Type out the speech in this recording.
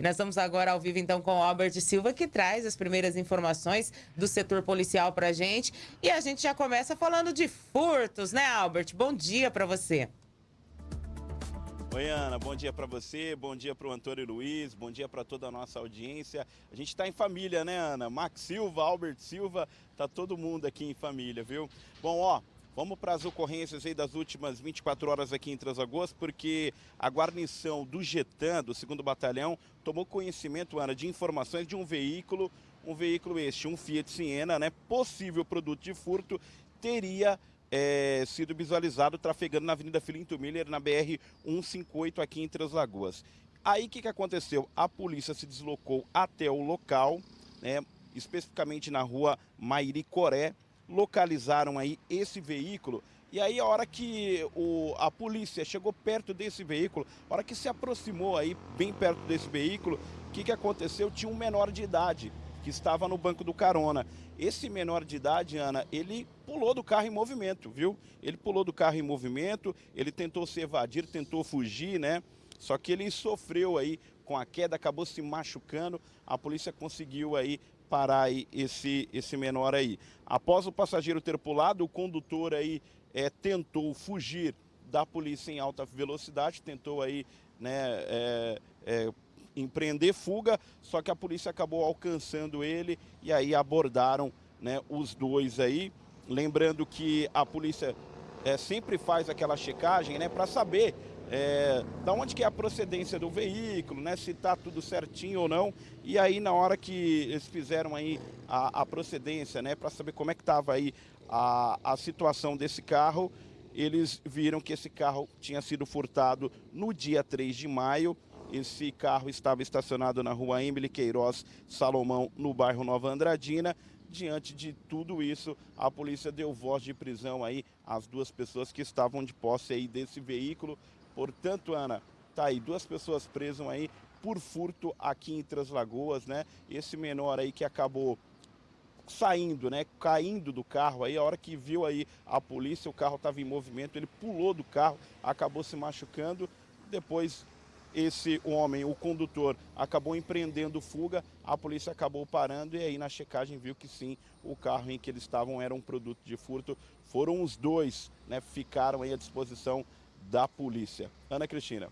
E nós estamos agora ao vivo então com o Albert Silva, que traz as primeiras informações do setor policial para a gente. E a gente já começa falando de furtos, né, Albert? Bom dia para você. Oi, Ana, bom dia para você, bom dia para o Antônio Luiz, bom dia para toda a nossa audiência. A gente está em família, né, Ana? Max Silva, Albert Silva, tá todo mundo aqui em família, viu? Bom, ó, Vamos para as ocorrências aí das últimas 24 horas aqui em Transagosto, porque a guarnição do Getan, do 2 Batalhão, tomou conhecimento, Ana, de informações de um veículo, um veículo este, um Fiat Siena, né, possível produto de furto, teria é, sido visualizado trafegando na Avenida Filinto Miller, na BR-158 aqui em Três Lagoas. Aí o que, que aconteceu? A polícia se deslocou até o local, né, especificamente na rua Mairi Coré, localizaram aí esse veículo e aí a hora que o, a polícia chegou perto desse veículo, a hora que se aproximou aí bem perto desse veículo, o que, que aconteceu? Tinha um menor de idade que estava no banco do carona. Esse menor de idade, Ana, ele pulou do carro em movimento, viu? Ele pulou do carro em movimento, ele tentou se evadir, tentou fugir, né? Só que ele sofreu aí com a queda, acabou se machucando. A polícia conseguiu aí parar aí esse, esse menor aí. Após o passageiro ter pulado, o condutor aí é, tentou fugir da polícia em alta velocidade, tentou aí né, é, é, empreender fuga, só que a polícia acabou alcançando ele e aí abordaram né, os dois aí. Lembrando que a polícia é, sempre faz aquela checagem né, para saber é, da onde que é a procedência do veículo, né, se está tudo certinho ou não. E aí na hora que eles fizeram aí a, a procedência, né, para saber como é que estava aí a, a situação desse carro, eles viram que esse carro tinha sido furtado no dia 3 de maio. Esse carro estava estacionado na rua Emily Queiroz Salomão, no bairro Nova Andradina. Diante de tudo isso, a polícia deu voz de prisão aí às duas pessoas que estavam de posse aí desse veículo. Portanto, Ana, tá aí duas pessoas presas aí por furto aqui em Três Lagoas, né? Esse menor aí que acabou saindo, né, caindo do carro aí, a hora que viu aí a polícia, o carro estava em movimento, ele pulou do carro, acabou se machucando, depois esse homem, o condutor, acabou empreendendo fuga, a polícia acabou parando e aí na checagem viu que sim, o carro em que eles estavam era um produto de furto. Foram os dois, né, ficaram aí à disposição da polícia. Ana Cristina.